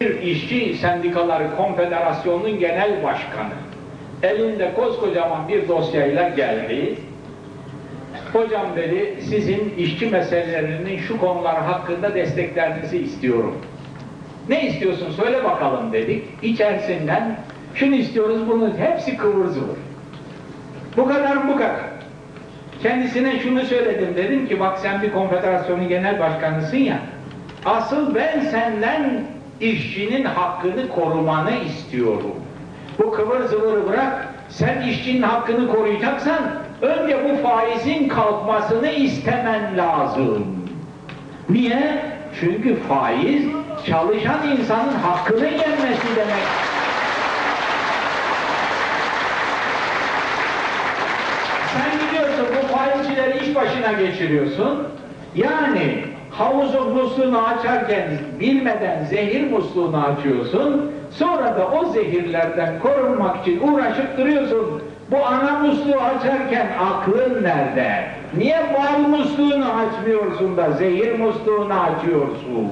Bir işçi sendikaları konfederasyonunun genel başkanı elinde koskocaman bir dosyayla geldi. Hocam dedi sizin işçi meselelerinin şu konular hakkında desteklerinizi istiyorum. Ne istiyorsun söyle bakalım dedik. İçerisinden şunu istiyoruz bunu hepsi kıvır zıvır. Bu kadar bu kadar. Kendisine şunu söyledim dedim ki bak sen bir konfederasyonun genel başkanısın ya asıl ben senden işçinin hakkını korumanı istiyorum. Bu kıvır zıvırı bırak sen işçinin hakkını koruyacaksan önce bu faizin kalkmasını istemen lazım. Niye? Çünkü faiz çalışan insanın hakkını yenmesi demek. Sen gidiyorsun bu faizcileri iş başına geçiriyorsun. Yani havuzun musluğunu açarken bilmeden zehir musluğunu açıyorsun. Sonra da o zehirlerden korunmak için uğraşıp duruyorsun. Bu ana musluğu açarken aklın nerede? Niye bal musluğunu açmıyorsun da zehir musluğunu açıyorsun?